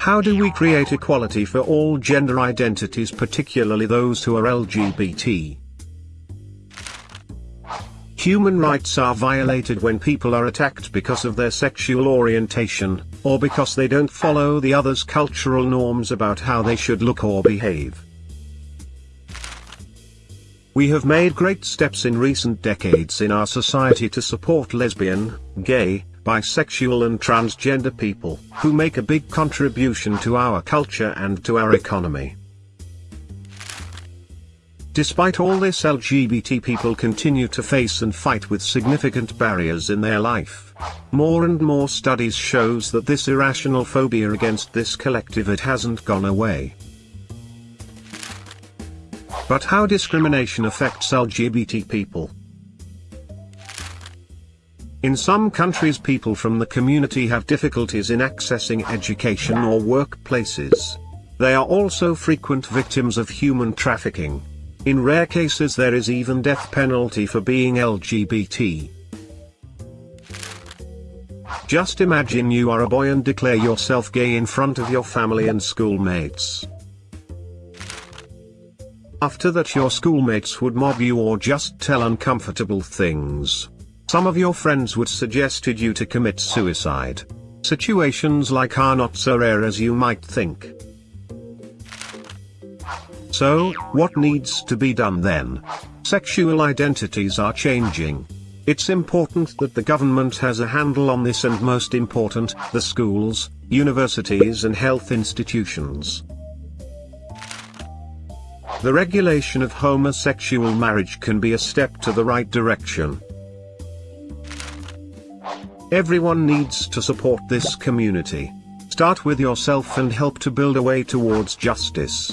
How do we create equality for all gender identities particularly those who are LGBT? Human rights are violated when people are attacked because of their sexual orientation, or because they don't follow the other's cultural norms about how they should look or behave. We have made great steps in recent decades in our society to support lesbian, gay, bisexual and transgender people, who make a big contribution to our culture and to our economy. Despite all this LGBT people continue to face and fight with significant barriers in their life. More and more studies shows that this irrational phobia against this collective it hasn't gone away. But how discrimination affects LGBT people? In some countries people from the community have difficulties in accessing education or workplaces. They are also frequent victims of human trafficking. In rare cases there is even death penalty for being LGBT. Just imagine you are a boy and declare yourself gay in front of your family and schoolmates. After that your schoolmates would mob you or just tell uncomfortable things. Some of your friends would suggested you to commit suicide. Situations like are not so rare as you might think. So, what needs to be done then? Sexual identities are changing. It's important that the government has a handle on this and most important, the schools, universities and health institutions. The regulation of homosexual marriage can be a step to the right direction. Everyone needs to support this community. Start with yourself and help to build a way towards justice.